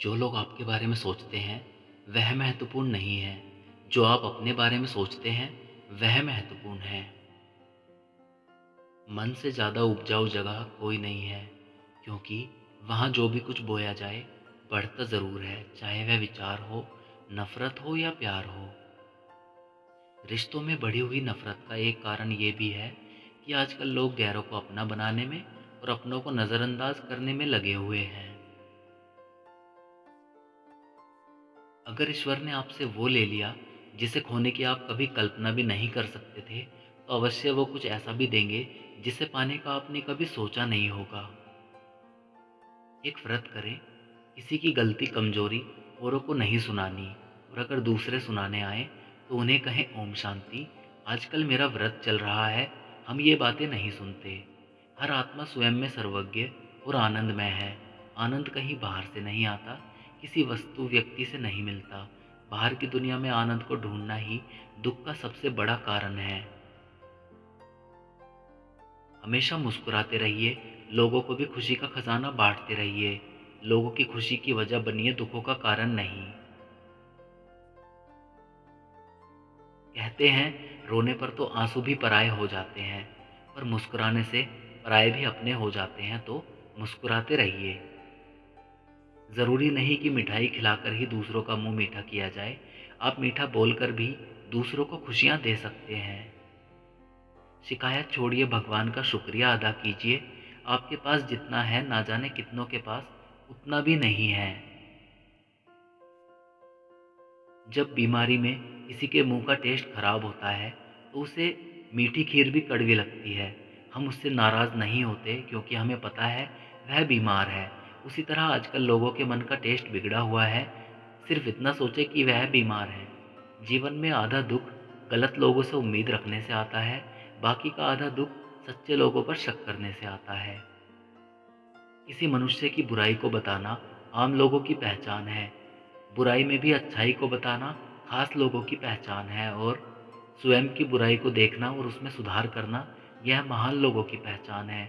जो लोग आपके बारे में सोचते हैं, वह महत्वपूर्ण नहीं है। जो आप अपने बारे में सोचते हैं, वह महत्वपूर्ण है। मन से ज़्यादा उपजाऊ जगह कोई नहीं है, क्योंकि वहाँ जो भी कुछ बोया जाए बढ़ता ज़रूर है, चाहे वह विचार हो, नफ़रत हो या प्यार हो। रिश्तों में बढ़ी हुई नफ़रत का एक कारण ये भी है कि आजकल लोग गैरों को अपना बनाने में और अपनों को नज़रअंदाज करने में लगे हुए हैं। अगर ईश्वर ने आपसे वो ले लिया, जिसे खोने की आप कभी कल्पना भी नहीं कर सकते थे तो अवश्य वो कुछ ऐसा भी देंगे, जिसे पाने का आपने कभी सोचा नहीं होगा। एक व्रत करें, किसी की गलती कमज़ोरी, औरों को नहीं सुनानी, और अगर दूसरे सुनाने आए तो उन्हें कहें, ओम शांति, आजकल मेरा व्रत चल रहा है, हम ये बातें नहीं सुनते। हर आत्मा स्वयं में सर्वज्ञ और आनंदमय है। आनंद कहीं बाहर से नहीं आता किसी वस्तु व्यक्ति से नहीं मिलता। बाहर की दुनिया में आनंद को ढूंढना ही दुख का सबसे बड़ा कारण है। हमेशा मुस्कुराते रहिए, लोगों को भी खुशी का खजाना बांटते रहिए। लोगों की खुशी की वजह बनिए दुखों का कारण नहीं। कहते हैं, रोने पर तो आँसू भी पराए हो जाते हैं, पर मुस्कुराने से पराए भी अपने हो जाते हैं तो मुस्कुराते रहिए। ज़रूरी नहीं कि मिठाई खिलाकर ही दूसरों का मुँह मीठा किया जाए। आप मीठा बोलकर भी दूसरों को खुशियाँ दे सकते हैं। शिकायत छोड़िए, भगवान का शुक्रिया अदा कीजिए। आपके पास जितना है, ना जाने कितनों के पास, उतना भी नहीं है। जब बीमारी में किसी के मुँह का टेस्ट खराब होता है तो उसे मीठी खीर भी कड़वी लगती है। हम उससे नाराज़ नहीं होते, क्योंकि हमें पता है, वह बीमार है। उसी तरह आजकल लोगों के मन का टेस्ट बिगड़ा हुआ है। सिर्फ़ इतना सोचे कि वह बीमार है। जीवन में आधा दुख गलत लोगों से उम्मीद रखने से आता है, बाकी का आधा दुख सच्चे लोगों पर शक करने से आता है। किसी मनुष्य की बुराई को बताना आम लोगों की पहचान है। बुराई में भी अच्छाई को बताना खास लोगों की पहचान है और स्वयं की बुराई को देखना और उसमें सुधार करना यह महान लोगों की पहचान है।